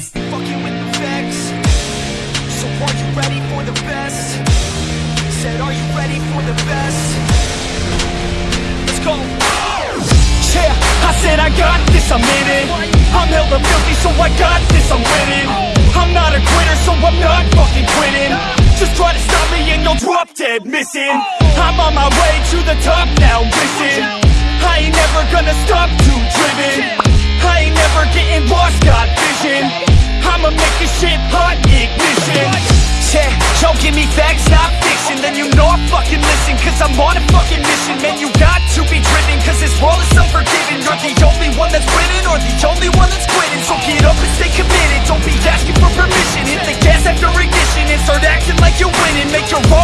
stories Fucking with the facts. So are you ready for the best? Said are you ready for the best? Let's go. Yeah, I said I got this, I'm in it. I'm hella filthy, so I got this, I'm winning. I'm not a quitter, so I'm not fucking quitting. Just try to stop me and you'll drop dead missing. I'm on my way to the top now, listen I ain't never gonna stop, too driven. I ain't never getting lost, got vision. Give me facts, not fiction. Then you know I fucking listen Cause I'm on a fucking mission. Man, you got to be driven Cause this world is unforgiving. You're the only one that's winning Or the only one that's quitting. So get up and stay committed. Don't be asking for permission. Hit the gas after ignition. And start acting like you're winning. Make your own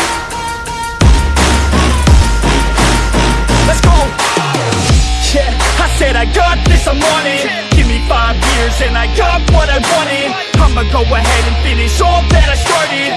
said I got this, I'm on it. Give me five years and I got what I wanted. I'ma go ahead and finish all that I started